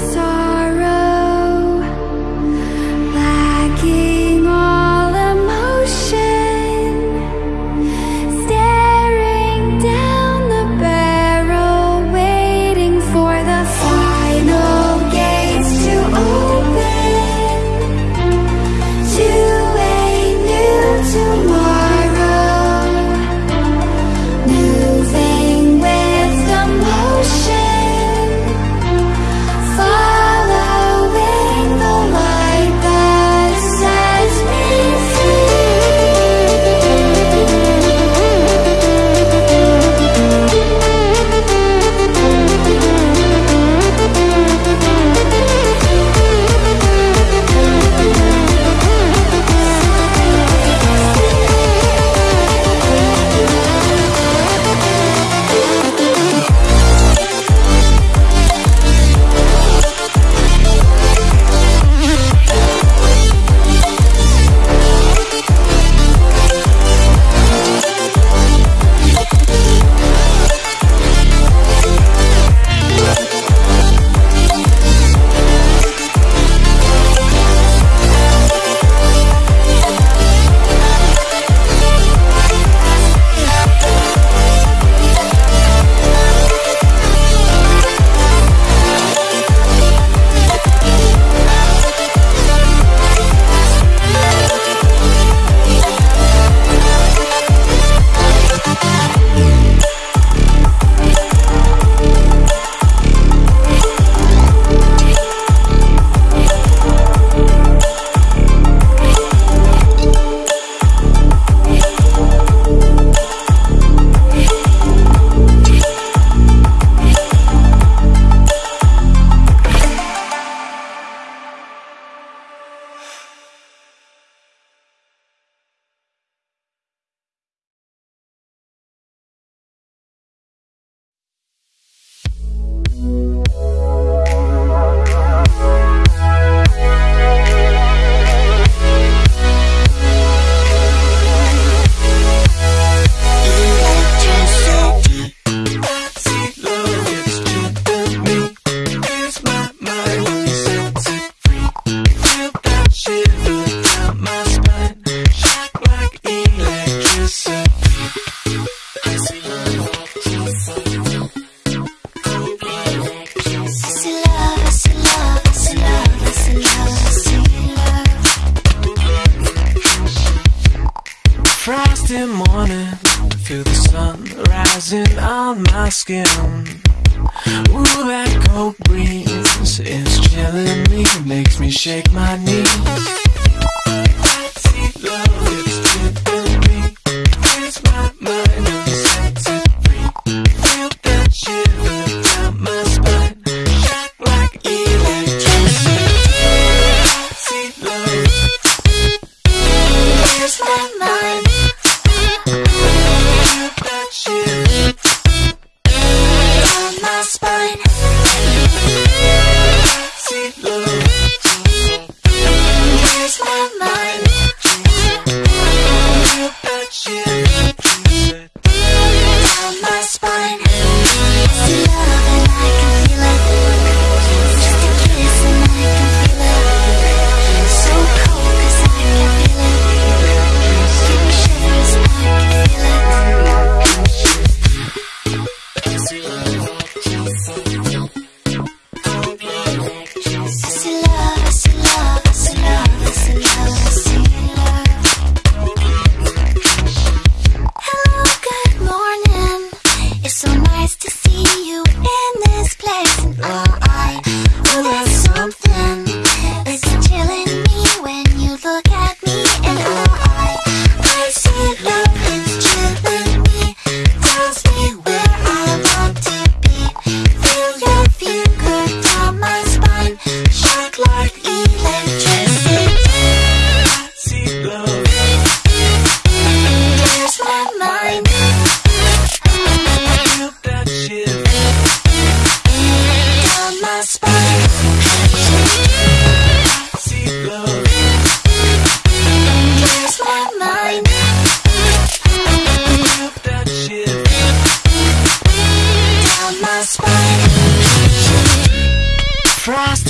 side misty morning Feel the sun rising on my skin. Ooh, that cold breeze is chilling me Makes me shake my knees.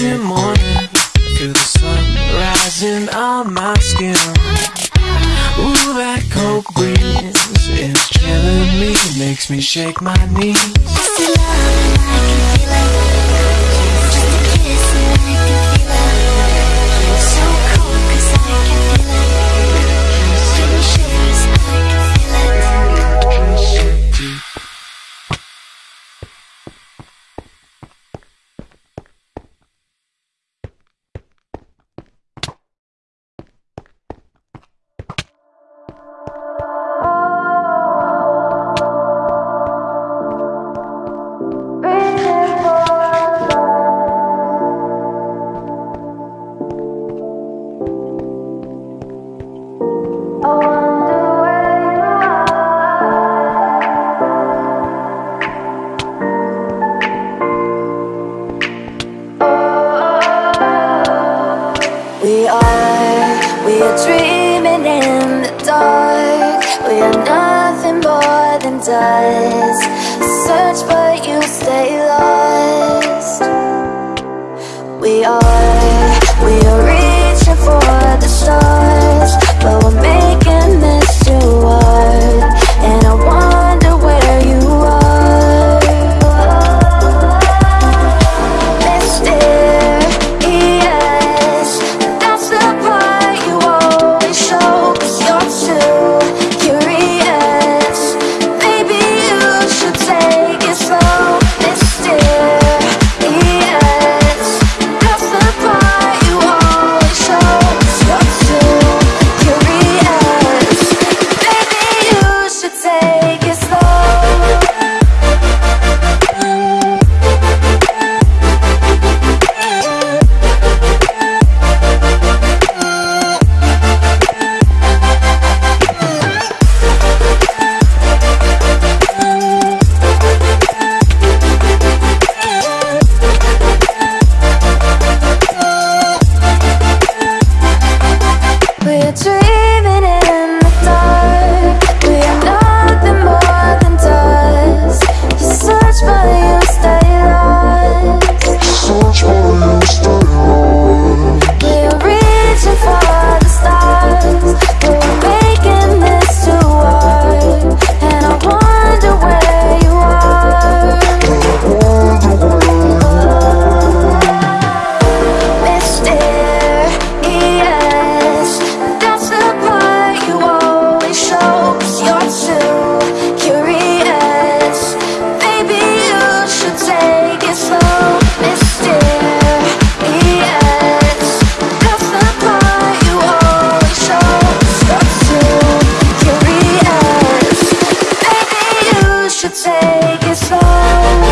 Tuesday morning Feel the sun rising on my skin. Ooh, that cold breeze is killing me Makes me shake my knees. We are, we are dreaming in the dark. We are nothing more than dust. Take it slow.